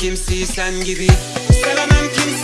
kimseyi sen gibi. Sevemem kimseyi